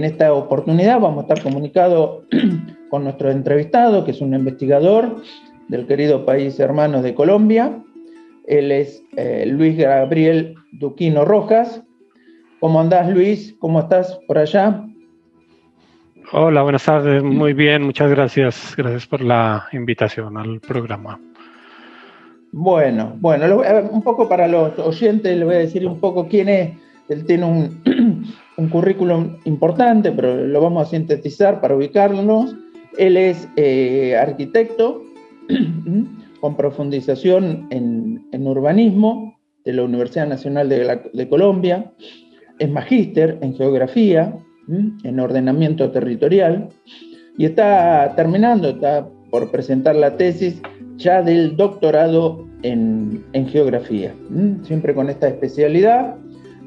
en esta oportunidad vamos a estar comunicados con nuestro entrevistado, que es un investigador del querido país hermano de Colombia. Él es eh, Luis Gabriel Duquino Rojas. ¿Cómo andás, Luis? ¿Cómo estás por allá? Hola, buenas tardes. Muy bien, muchas gracias. Gracias por la invitación al programa. Bueno, bueno, un poco para los oyentes le voy a decir un poco quién es. Él tiene un, un currículum importante, pero lo vamos a sintetizar para ubicarnos. Él es eh, arquitecto con profundización en, urbanismo de la Universidad Nacional de, Colombia. Es magíster en geografía, en ordenamiento territorial, y está terminando, está por presentar la tesis ya del doctorado en, en geografía, siempre con esta especialidad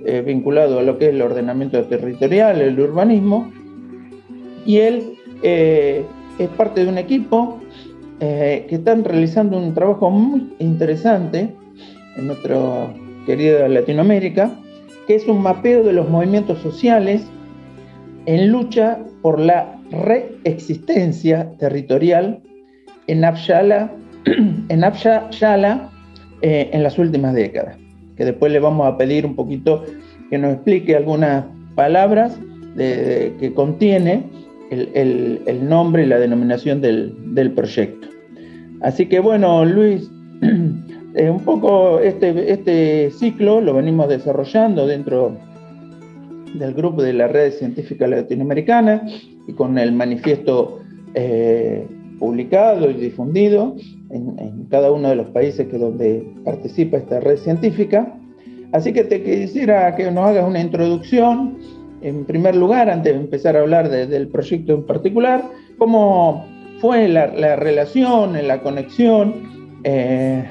eh, vinculado a lo que es el ordenamiento territorial, el urbanismo, y él eh, es parte de un equipo eh, que están realizando un trabajo muy interesante en nuestra querida Latinoamérica, que es un mapeo de los movimientos sociales en lucha por la reexistencia territorial en Abshala, en, Abshala, en las últimas décadas que después le vamos a pedir un poquito que nos explique algunas palabras que contiene el, nombre y la denominación del, proyecto. Así que bueno, Luis, eh, un poco este, este ciclo lo venimos desarrollando dentro del grupo de la Red Científica Latinoamericana y con el manifiesto eh, publicado y difundido en, cada uno de los países que donde participa esta red científica. Así que te quisiera que nos hagas una introducción, en primer lugar, antes de empezar a hablar del proyecto en particular, cómo fue la, relación, la conexión eh,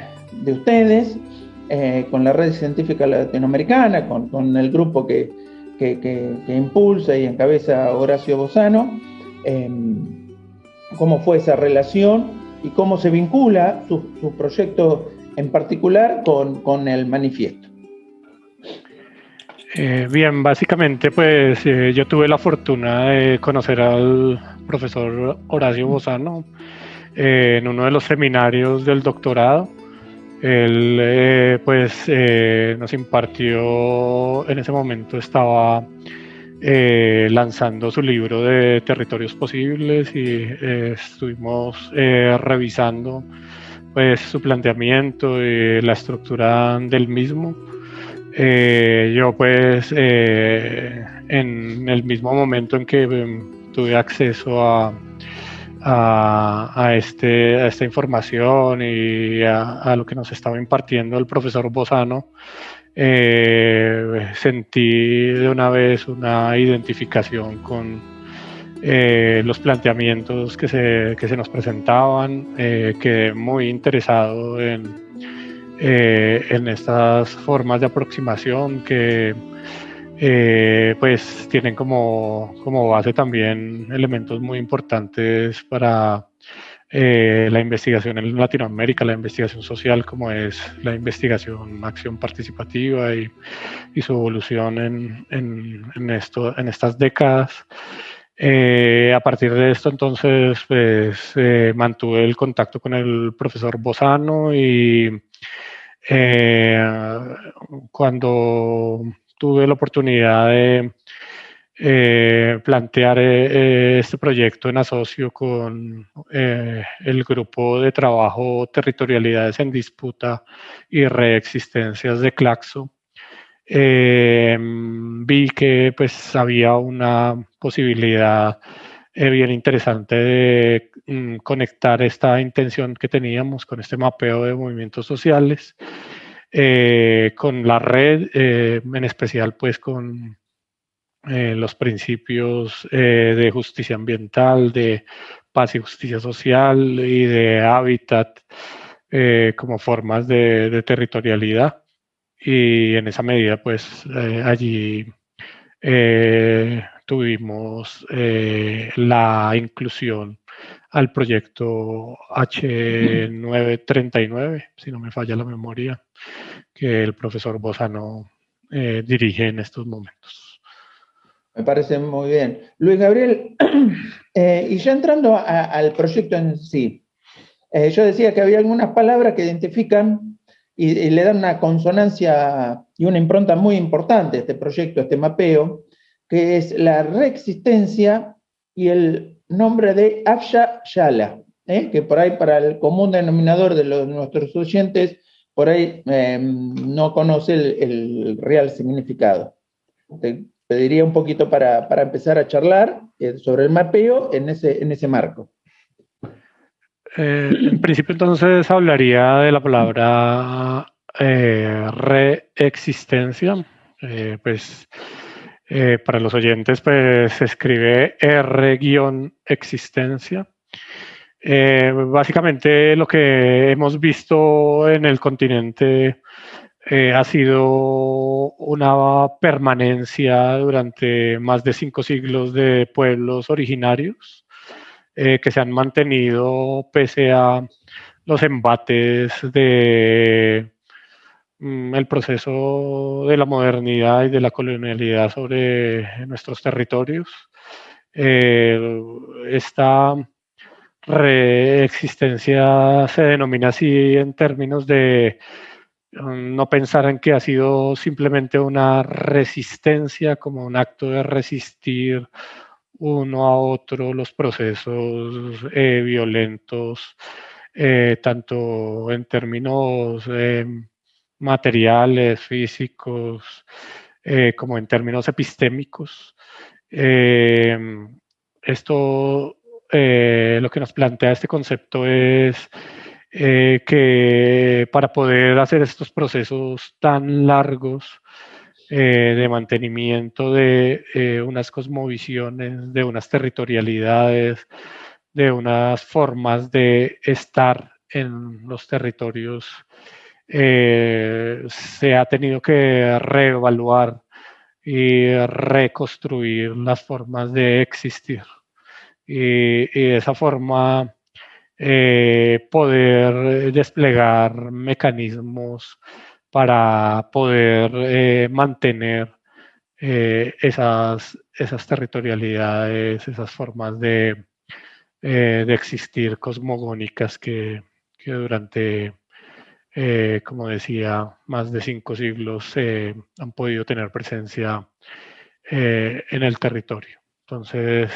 de ustedes eh, con la red científica latinoamericana, con, el grupo que, que, impulsa y encabeza Horacio Bozano, em, cómo fue esa relación y cómo se vincula su, proyecto en particular con, el manifiesto. Eh, bien, básicamente pues eh, yo tuve la fortuna de conocer al profesor Horacio Bozano eh, en uno de los seminarios del doctorado. Él pues nos impartió, en ese momento estaba eh, lanzando su libro de territorios posibles y eh, estuvimos eh, revisando pues su planteamiento y la estructura del mismo. yo pues en el mismo momento en que em, tuve acceso a, a, este, a esta información y a, a, lo que nos estaba impartiendo el profesor Bozano, eh, sentí de una vez una identificación con eh, los planteamientos que se, que se nos presentaban, eh, quedé muy interesado en, eh, en estas formas de aproximación que pues tienen como, como base también elementos muy importantes para eh, la investigación en Latinoamérica, la investigación social, como es la investigación acción participativa y, su evolución en, en, esto, en estas décadas. Eh, a partir de esto, entonces, pues, eh, mantuve el contacto con el profesor Bozano y cuando tuve la oportunidad de eh, plantear eh, eh, este proyecto en asocio con el grupo de trabajo Territorialidades en Disputa y Reexistencias de Claxo. vi que pues había una posibilidad bien interesante de mm, conectar esta intención que teníamos con este mapeo de movimientos sociales con la red, en especial pues con eh, los principios eh, de justicia ambiental, de paz y justicia social y de hábitat eh, como formas de, territorialidad. Y en esa medida, pues allí tuvimos la inclusión al proyecto H939, si no me falla la memoria, que el profesor Bozano dirige en estos momentos. Me parece muy bien. Luis Gabriel, eh, y ya entrando al proyecto en sí, eh, yo decía que había algunas palabras que identifican y, le dan una consonancia y una impronta muy importante a este proyecto, a este mapeo, que es la reexistencia y el nombre de Afsha Yala, ¿eh? que por ahí para el común denominador de nuestros oyentes, por ahí no conoce el, real significado pediría un poquito para, empezar a charlar eh, sobre el mapeo en ese, en ese marco. Eh, en principio entonces hablaría de la palabra eh, reexistencia. pues para los oyentes pues se escribe R-existencia. básicamente lo que hemos visto en el continente eh, ha sido una permanencia durante más de cinco siglos de pueblos originarios eh, que se han mantenido pese a los embates de mm, el proceso de la modernidad y de la colonialidad sobre nuestros territorios. Eh, esta reexistencia se denomina así en términos de no pensar en que ha sido simplemente una resistencia, como un acto de resistir uno a otro los procesos eh, violentos, eh, tanto en términos eh, materiales, físicos, como en términos epistémicos. esto lo que nos plantea este concepto es eh, que para poder hacer estos procesos tan largos eh, de mantenimiento de eh, unas cosmovisiones, de unas territorialidades, de unas formas de estar en los territorios, se ha tenido que reevaluar y reconstruir las formas de existir. Y, y de esa forma eh, poder desplegar mecanismos para poder eh, mantener eh, esas, esas territorialidades, esas formas de, de existir cosmogónicas que, que durante, como decía, más de cinco siglos han podido tener presencia en el territorio. Entonces,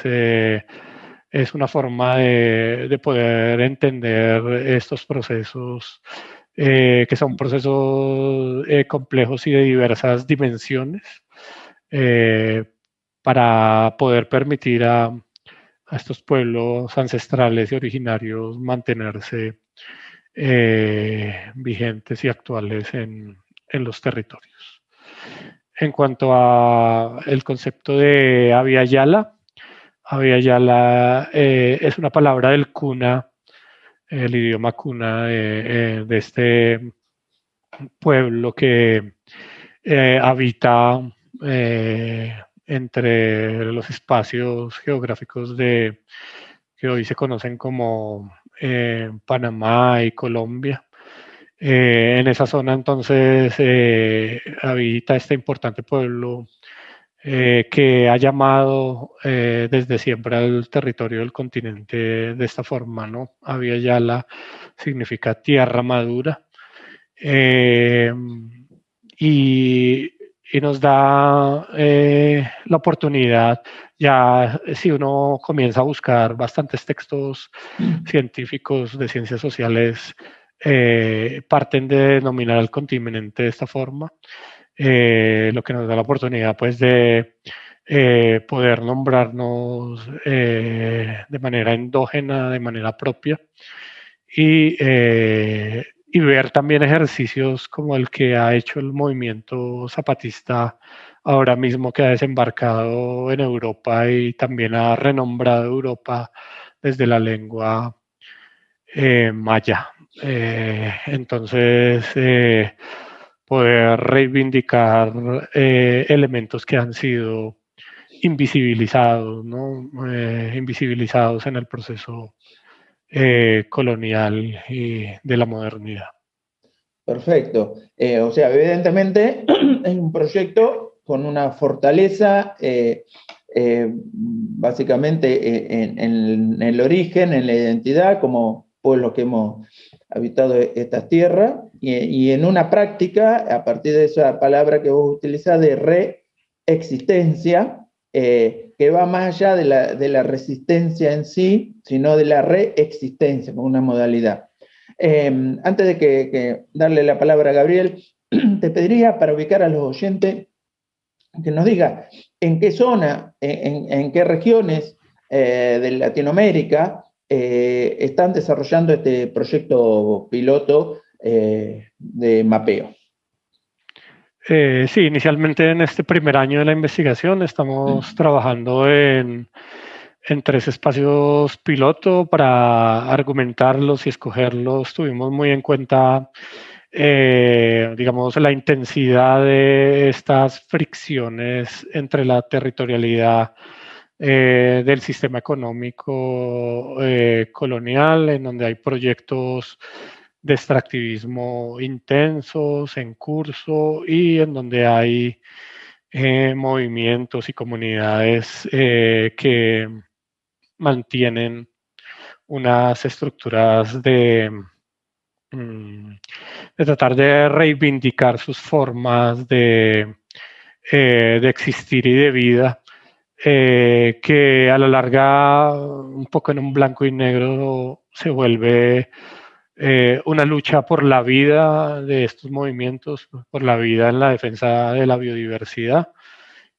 es una forma de, poder entender estos procesos eh, que son procesos eh, complejos y de diversas dimensiones eh, para poder permitir a, estos pueblos ancestrales y originarios mantenerse vigentes y actuales en, en, los territorios. En cuanto al concepto de Avia Yala, había ya la, eh, es una palabra del cuna, el idioma cuna de, eh, este pueblo que eh, habita entre los espacios geográficos de que hoy se conocen como Panamá y Colombia. en esa zona entonces habita este importante pueblo eh, que ha llamado eh, desde siempre al territorio del continente de esta forma, ¿no? Había Yala significa tierra madura. Eh, y, y, nos da la oportunidad, ya si uno comienza a buscar bastantes textos mm. científicos de ciencias sociales, parten de denominar al continente de esta forma. Eh, lo que nos da la oportunidad pues de eh, poder nombrarnos eh, de manera endógena, de manera propia y, y, ver también ejercicios como el que ha hecho el movimiento zapatista ahora mismo que ha desembarcado en Europa y también ha renombrado Europa desde la lengua maya. entonces, poder reivindicar eh, elementos que han sido invisibilizados, ¿no? Eh, invisibilizados en el proceso eh, colonial y de la modernidad. Perfecto. o sea, evidentemente es un proyecto con una fortaleza básicamente en, en, el origen, en la identidad, como pueblos que hemos habitado estas tierras, y, en una práctica, a partir de esa palabra que vos utilizás de reexistencia, eh, que va más allá de la, resistencia en sí, sino de la reexistencia como una modalidad. Eh, antes de que, darle la palabra a Gabriel, te pediría para ubicar a los oyentes que nos diga en qué zona, en, qué regiones eh, de Latinoamérica están desarrollando este proyecto piloto eh, de mapeo. Eh, sí, inicialmente en este primer año de la investigación estamos trabajando en, en, tres espacios piloto para argumentarlos y escogerlos. Tuvimos muy en cuenta, digamos, la intensidad de estas fricciones entre la territorialidad eh, del sistema económico eh, colonial, en donde hay proyectos de extractivismo intensos en curso y en donde hay eh, movimientos y comunidades que mantienen unas estructuras de, mm, de tratar de reivindicar sus formas de, de existir y de vida eh, que a la larga, un poco en un blanco y negro, se vuelve eh, una lucha por la vida de estos movimientos, por la vida en la defensa de la biodiversidad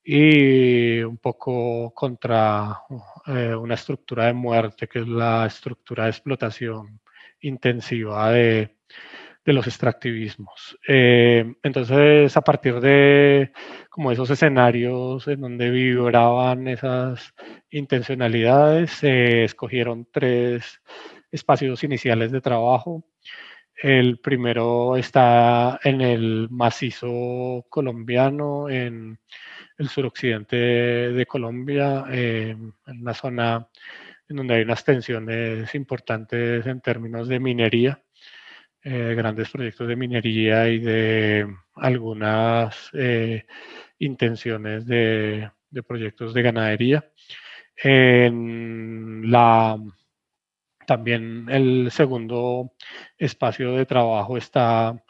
y un poco contra eh, una estructura de muerte que es la estructura de explotación intensiva de, los extractivismos. Eh, entonces, a partir de como esos escenarios en donde vibraban esas intencionalidades, se escogieron tres espacios iniciales de trabajo. El primero está en el macizo colombiano, en el suroccidente de Colombia, en una zona en donde hay unas tensiones importantes en términos de minería. Eh, grandes proyectos de minería y de algunas eh, intenciones de, proyectos de ganadería. En la, también el segundo espacio de trabajo está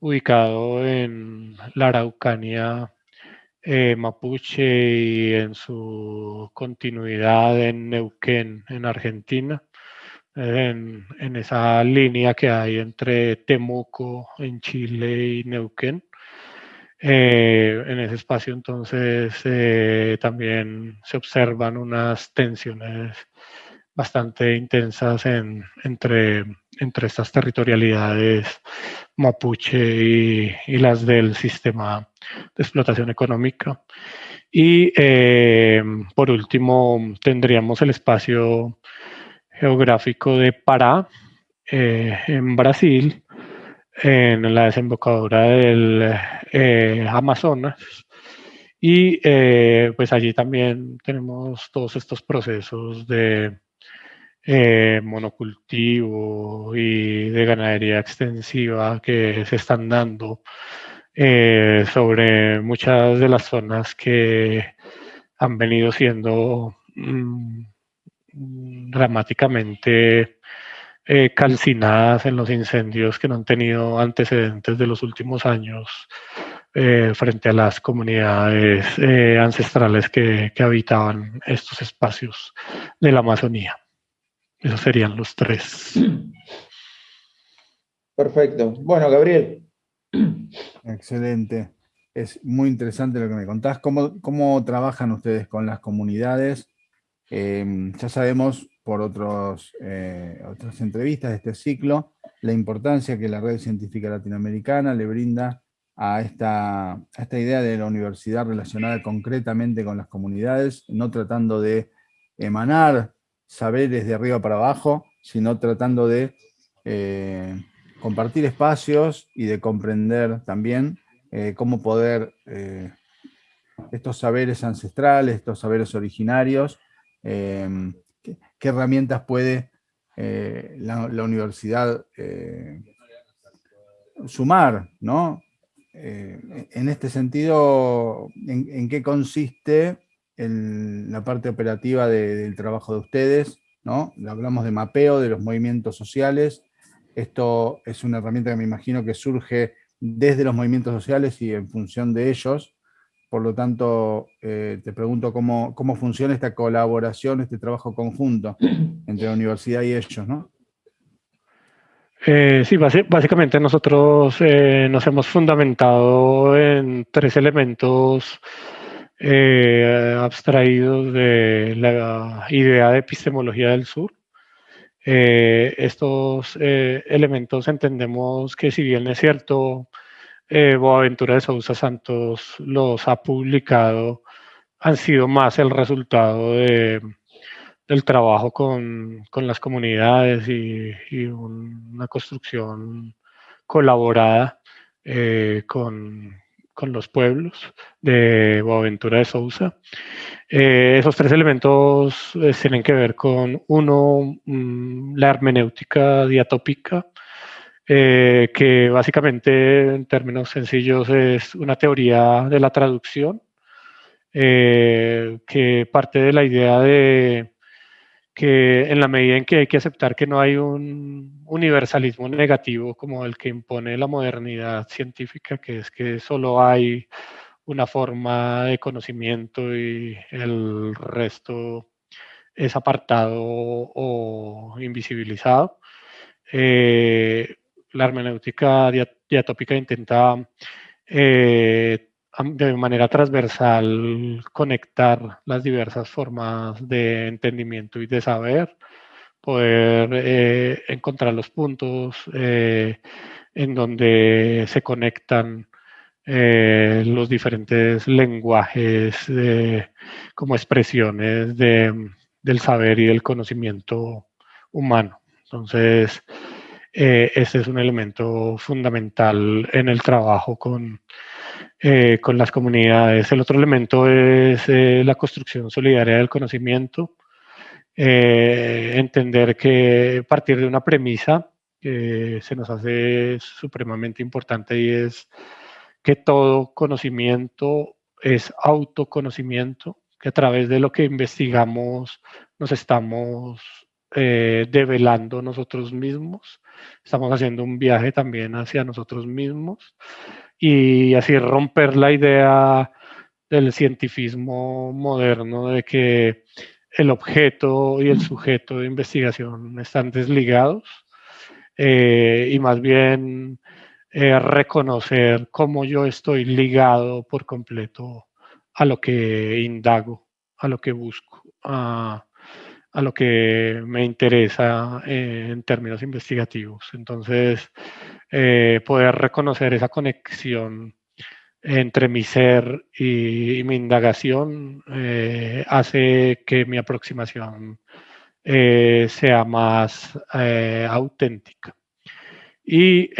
ubicado en la Araucanía eh, mapuche y en su continuidad en Neuquén, en Argentina en, esa línea que hay entre Temuco en Chile y Neuquén. Eh, en ese espacio entonces eh, también se observan unas tensiones bastante intensas entre, entre estas territorialidades mapuche y, las del sistema de explotación económica. Y eh, por último tendríamos el espacio geográfico de Pará, eh, en Brasil, en la desembocadura del eh, Amazonas. Y pues allí también tenemos todos estos procesos de monocultivo y de ganadería extensiva que se están dando sobre muchas de las zonas que han venido siendo mm, dramáticamente eh, calcinadas en los incendios que no han tenido antecedentes de los últimos años eh, frente a las comunidades eh, ancestrales que, habitaban estos espacios de la Amazonía. Esos serían los tres. Perfecto. Bueno, Gabriel. Excelente. Es muy interesante lo que me contás. ¿Cómo, cómo trabajan ustedes con las comunidades? Em, ya sabemos por otros, eh, otras entrevistas de este ciclo la importancia que la red científica latinoamericana le brinda a esta, esta idea de la universidad relacionada concretamente con las comunidades, no tratando de emanar saberes de arriba para abajo, sino tratando de eh, compartir espacios y de comprender también eh, cómo poder estos saberes ancestrales, estos saberes originarios, Em, ¿qué, herramientas puede eh, la, universidad eh, sumar, ¿no? en este sentido, ¿en, qué consiste la parte operativa del trabajo de ustedes? ¿no? Hablamos de mapeo de los movimientos sociales. Esto es una herramienta que me imagino que surge desde los movimientos sociales y en función de ellos. Por lo tanto, eh, te pregunto cómo, cómo funciona esta colaboración, este trabajo conjunto entre la universidad y ellos, ¿no? Eh, sí, básicamente nosotros eh, nos hemos fundamentado en tres elementos abstraídos de la idea de epistemología del sur. estos elementos entendemos que si bien es cierto, eh, Boaventura de Sousa Santos los ha publicado han sido más el resultado de, del trabajo con, con las comunidades y, una construcción colaborada eh, con, con, los pueblos de Boaventura de Sousa. Eh, esos tres elementos tienen que ver con, uno, mm, la hermenéutica diatópica, eh, que básicamente en términos sencillos es una teoría de la traducción, eh, que parte de la idea de que en la medida en que hay que aceptar que no hay un universalismo negativo como el que impone la modernidad científica, que es que solo hay una forma de conocimiento y el resto es apartado o invisibilizado. Eh, la hermenéutica diatópica intenta eh, de manera transversal conectar las diversas formas de entendimiento y de saber, poder eh, encontrar los puntos eh, en donde se conectan los diferentes lenguajes como expresiones del saber y del conocimiento humano. Entonces, eh, este es un elemento fundamental en el trabajo con, eh, con las comunidades. El otro elemento es eh, la construcción solidaria del conocimiento. entender que partir de una premisa que se nos hace supremamente importante y es que todo conocimiento es autoconocimiento, que a través de lo que investigamos nos estamos develando nosotros mismos estamos haciendo un viaje también hacia nosotros mismos y así romper la idea del cientifismo moderno de que el objeto y el sujeto de investigación están desligados eh, y más bien eh, reconocer cómo yo estoy ligado por completo a lo que indago, a lo que busco, a lo que me interesa eh, en términos investigativos. Entonces, eh, poder reconocer esa conexión entre mi ser y, mi indagación eh, hace que mi aproximación sea más auténtica. Y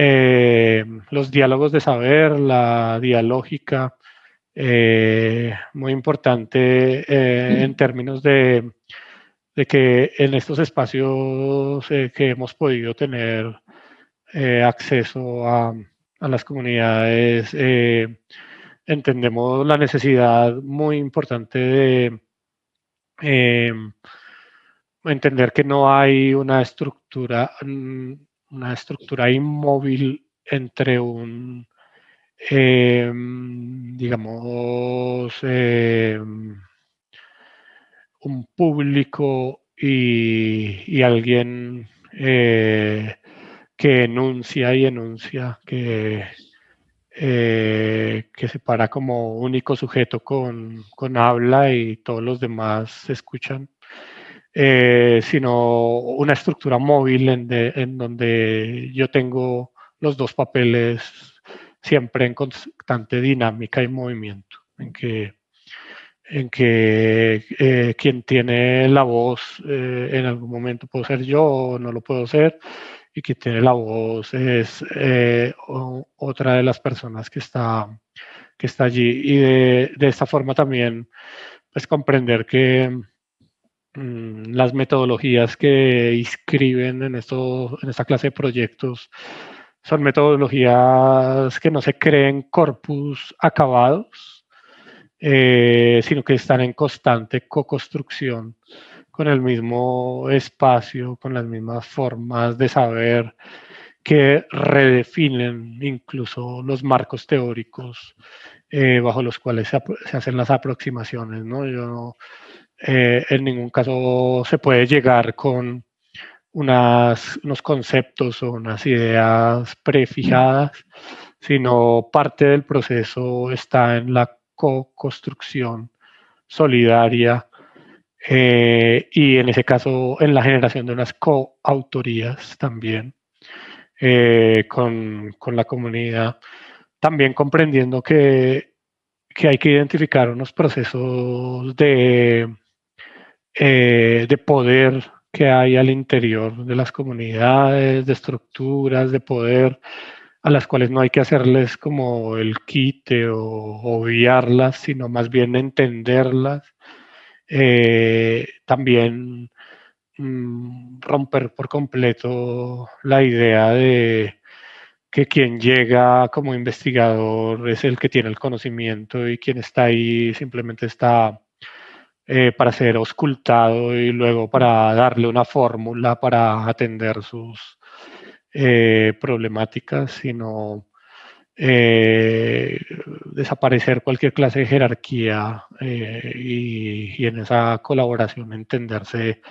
los diálogos de saber, la dialógica, muy importante en términos de de que en estos espacios eh, que hemos podido tener eh, acceso a, las comunidades, eh, entendemos la necesidad muy importante de entender que no hay una estructura, mm, una estructura inmóvil entre un, digamos, un público y, alguien eh, que enuncia y enuncia, que, eh, que se para como único sujeto con, habla y todos los demás escuchan, eh, sino una estructura móvil en, en donde yo tengo los dos papeles siempre en constante dinámica y movimiento, en que en que eh, quien tiene la voz eh, en algún momento puedo ser yo o no lo puedo ser, y quien tiene la voz es eh, otra de las personas que está, que está allí. Y de, de esta forma también, pues comprender que mm, las metodologías que inscriben en, esto, en esta clase de proyectos son metodologías que no se creen corpus acabados, eh, sino que están en constante co-construcción con el mismo espacio, con las mismas formas de saber que redefinen incluso los marcos teóricos eh, bajo los cuales se, hacen las aproximaciones. ¿no? Yo, eh, en ningún caso se puede llegar con unas, unos conceptos o unas ideas prefijadas, sino parte del proceso está en la co-construcción solidaria eh, y en ese caso en la generación de unas coautorías también eh, con, con, la comunidad, también comprendiendo que, que, hay que identificar unos procesos de, eh, de poder que hay al interior de las comunidades, de estructuras de poder a las cuales no hay que hacerles como el quite o obviarlas, sino más bien entenderlas. Eh, también mm, romper por completo la idea de que quien llega como investigador es el que tiene el conocimiento y quien está ahí simplemente está eh, para ser auscultado y luego para darle una fórmula para atender sus eh, problemáticas, sino eh, desaparecer cualquier clase de jerarquía y, en esa colaboración entenderse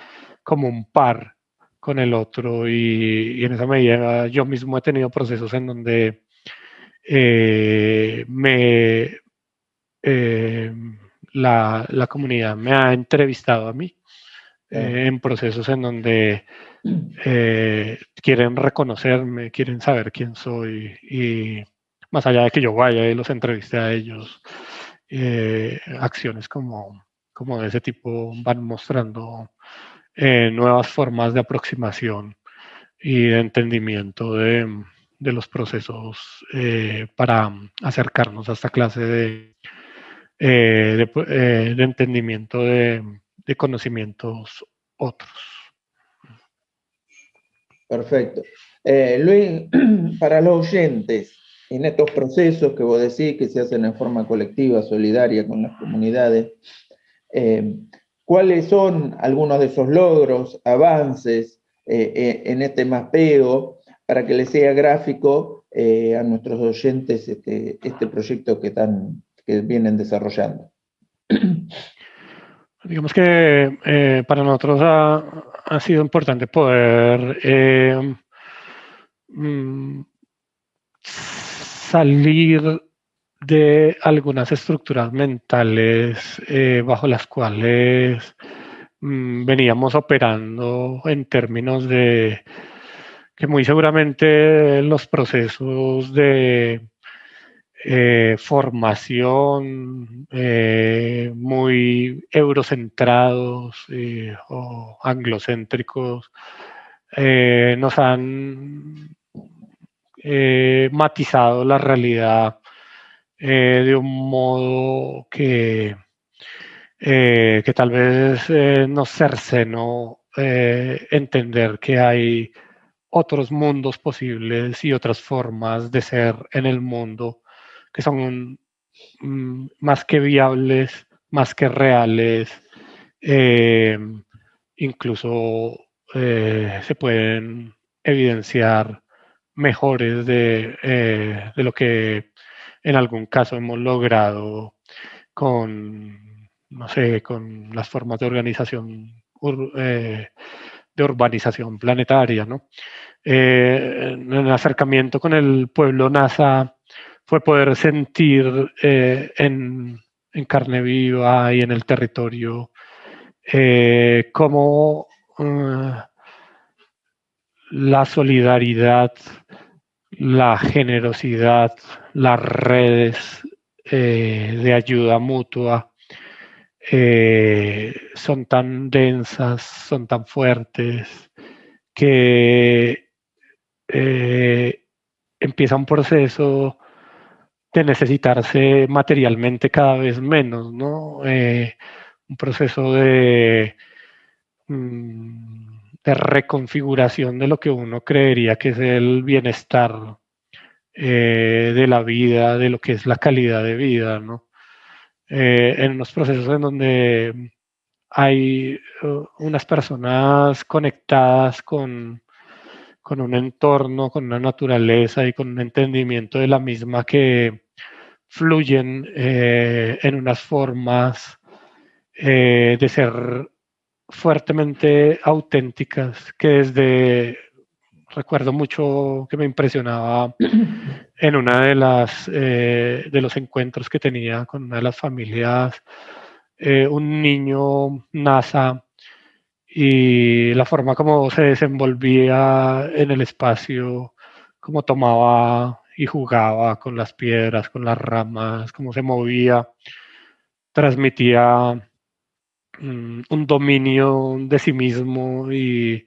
como un par con el otro y, y en esa medida yo mismo he tenido procesos en donde me la, la, comunidad me ha entrevistado a mí eh, en procesos en donde eh, quieren reconocerme, quieren saber quién soy y más allá de que yo vaya y los entreviste a ellos, eh, acciones como, como de ese tipo van mostrando nuevas formas de aproximación y de entendimiento de, de los procesos para acercarnos a esta clase de, eh, eh, de, entendimiento de, conocimientos otros. Perfecto. Eh, Luis, para los oyentes, en estos procesos que vos decís que se hacen en forma colectiva, solidaria con las comunidades, ¿cuáles son algunos de esos logros, avances en este mapeo para que les sea gráfico a nuestros oyentes este, este proyecto que que vienen desarrollando. Digamos que eh, para nosotros ha, sido importante poder eh, mm, salir de algunas estructuras mentales eh, bajo las cuales mm, veníamos operando en términos de que muy seguramente los procesos de eh, formación eh, muy eurocentrados eh, o anglocéntricos nos han matizado la realidad de un modo que, que tal vez nos cercenó entender que hay otros mundos posibles y otras formas de ser en el mundo que son mm, más que viables, más que reales, eh, incluso eh, se pueden evidenciar mejores eh, de, lo que en algún caso hemos logrado con, no sé, con las formas de organización de urbanización planetaria, ¿no? en el acercamiento con el pueblo NASA fue poder sentir eh, en, carne viva y en el territorio eh, cómo eh, la solidaridad, la generosidad, las redes de ayuda mutua son tan densas, son tan fuertes, que empieza un proceso de necesitarse materialmente cada vez menos, ¿no? Eh, un proceso de, mm, de reconfiguración de lo que uno creería que es el bienestar eh, de la vida, de lo que es la calidad de vida, ¿no? Eh, en unos procesos en donde hay unas personas conectadas con, con un entorno, con una naturaleza y con un entendimiento de la misma que fluyen eh, en unas formas de ser fuertemente auténticas que desde recuerdo mucho que me impresionaba en una de las eh, de los encuentros que tenía con una de las familias eh, un niño NASA y la forma como se desenvolvía en el espacio, cómo tomaba y jugaba con las piedras, con las ramas, cómo se movía, transmitía mm, un dominio de sí mismo y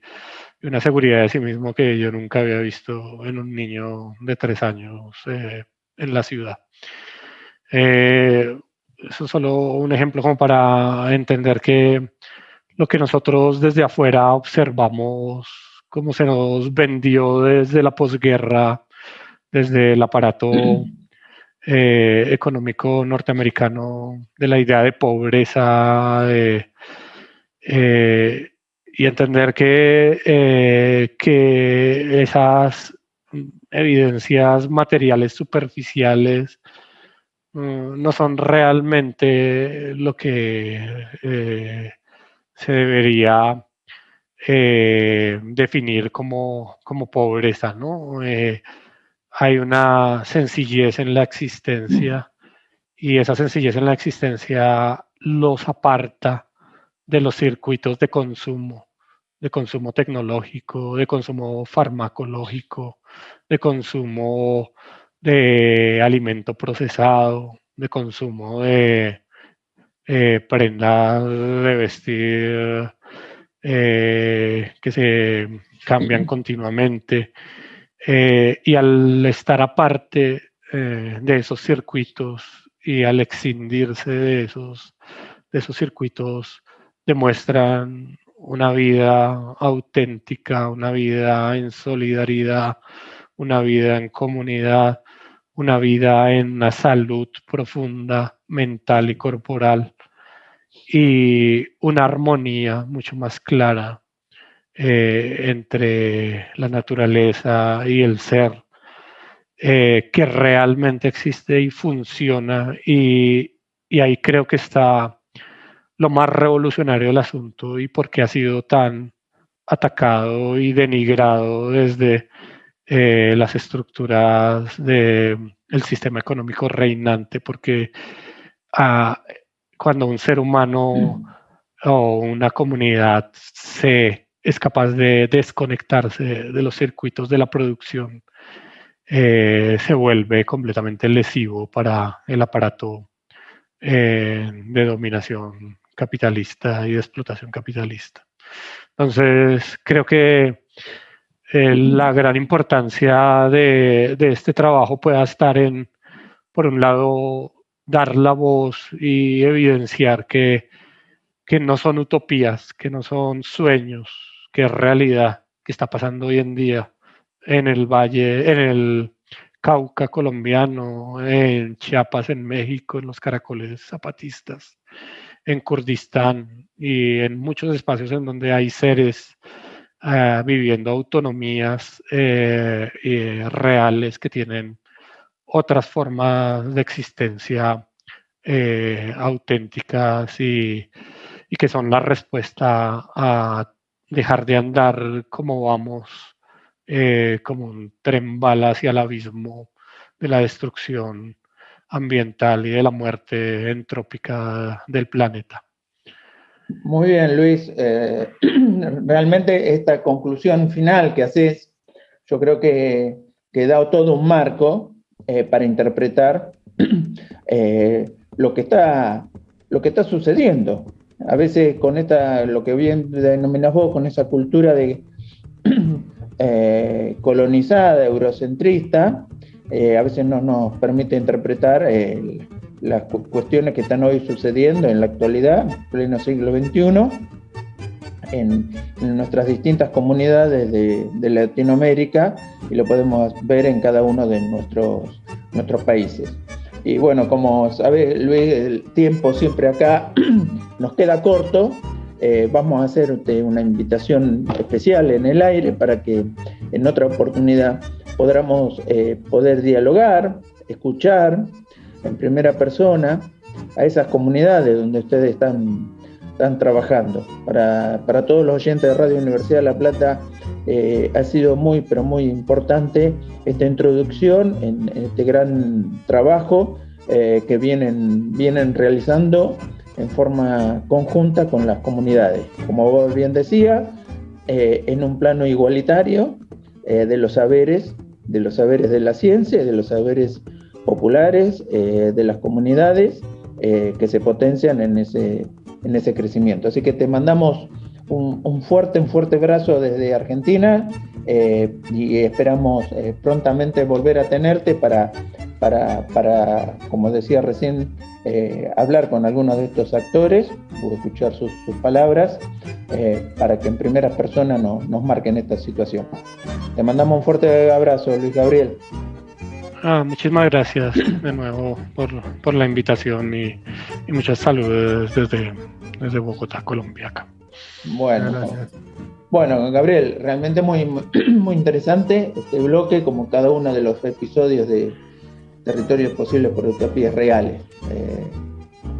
una seguridad de sí mismo que yo nunca había visto en un niño de tres años eh, en la ciudad. Eh, eso es solo un ejemplo como para entender que lo que nosotros desde afuera observamos, cómo se nos vendió desde la posguerra, desde el aparato eh, económico norteamericano, de la idea de pobreza, de, y entender que, eh, que esas evidencias materiales superficiales mm, no son realmente lo que eh, se debería eh, definir como, como, pobreza, ¿no? hay una sencillez en la existencia y esa sencillez en la existencia los aparta de los circuitos de consumo, de consumo tecnológico, de consumo farmacológico, de consumo de alimento procesado, de consumo de eh, prendas de vestir eh, que se cambian continuamente. Eh, y al estar aparte de esos circuitos y al excindirse de esos, de esos circuitos demuestran una vida auténtica, una vida en solidaridad, una vida en comunidad, una vida en una salud profunda, mental y corporal, y una armonía mucho más clara eh, entre la naturaleza y el ser, eh, que realmente existe y funciona, y, y ahí creo que está lo más revolucionario del asunto y por qué ha sido tan atacado y denigrado desde eh, las estructuras del sistema económico reinante, porque ah, cuando un ser humano o una comunidad se, es capaz de desconectarse de los circuitos de la producción, eh, se vuelve completamente lesivo para el aparato eh, de dominación capitalista y de explotación capitalista. Entonces, creo que la gran importancia de, este trabajo pueda estar en, por un lado, dar la voz y evidenciar que, que no son utopías, que no son sueños, que es realidad, que está pasando hoy en día en el valle, en el Cauca colombiano, en Chiapas, en México, en los caracoles zapatistas en Kurdistán y en muchos espacios en donde hay seres eh, viviendo autonomías eh, reales que tienen otras formas de existencia eh, auténticas y, y, que son la respuesta a dejar de andar como vamos, como un tren bala hacia el abismo de la destrucción ambiental y de la muerte entrópica del planeta. Muy bien, Luis. Eh, realmente esta conclusión final que haces, yo creo que, que da todo un marco eh, para interpretar eh, lo, que está, lo que está sucediendo. A veces con esta, lo que bien denominas vos, con esa cultura de colonizada, eurocentrista, a veces no nos permite interpretar eh, las cuestiones que están hoy sucediendo en la actualidad, pleno siglo XXI, en, nuestras distintas comunidades de, Latinoamérica y lo podemos ver en cada uno de nuestros, nuestros países. Y bueno, como sabes, Luis, el tiempo siempre acá nos queda corto. Eh, vamos a hacerte una invitación especial en el aire para que en otra oportunidad podamos eh, poder dialogar, escuchar en primera persona a esas comunidades donde ustedes están, están trabajando. Para, todos los oyentes de Radio Universidad de La Plata eh, ha sido muy, pero muy importante esta introducción en, este gran trabajo eh, que vienen, vienen realizando en forma conjunta con las comunidades. Como vos bien decía, eh, en un plano igualitario de los saberes, de los saberes de la ciencia, de los saberes populares, de las comunidades eh, que se potencian en ese, en ese crecimiento. Así que te mandamos un, fuerte, un fuerte abrazo desde Argentina eh, y esperamos eh, prontamente volver a tenerte para, para, para como decía recién, hablar con algunos de estos actores o escuchar sus, palabras para que en primera persona nos marquen esta situación. Te mandamos un fuerte abrazo, Luis Gabriel. Ah, muchísimas gracias de nuevo por, la invitación y, muchas saludos desde, desde Bogotá, Colombia. Bueno, bueno, Gabriel, realmente muy, muy interesante este bloque, como cada uno de los episodios de Territorios Posibles por Utopías Reales. Eh,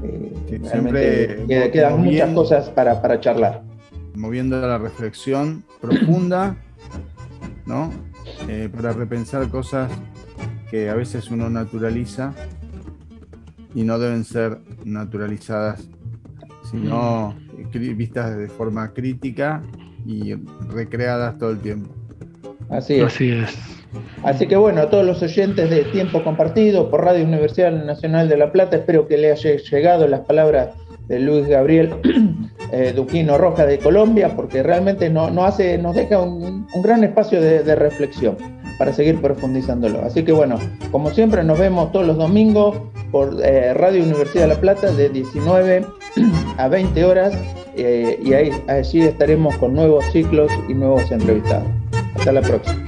eh, realmente quedan muchas cosas para, para charlar. Moviendo la reflexión profunda, ¿no? Eh, para repensar cosas que a veces uno naturaliza y no deben ser naturalizadas, sino vistas de forma crítica y recreadas todo el tiempo. Así es. Así es. Así que bueno, a todos los oyentes de Tiempo Compartido por Radio Universidad Nacional de La Plata, espero que le haya llegado las palabras de Luis Gabriel eh, Duquino Roja de Colombia, porque realmente no, hace, nos deja un, gran espacio de reflexión para seguir profundizándolo. Así que bueno, como siempre nos vemos todos los domingos por eh, Radio Universidad de La Plata de 19 a 20 horas eh, y ahí allí estaremos con nuevos ciclos y nuevos entrevistados. Hasta la próxima.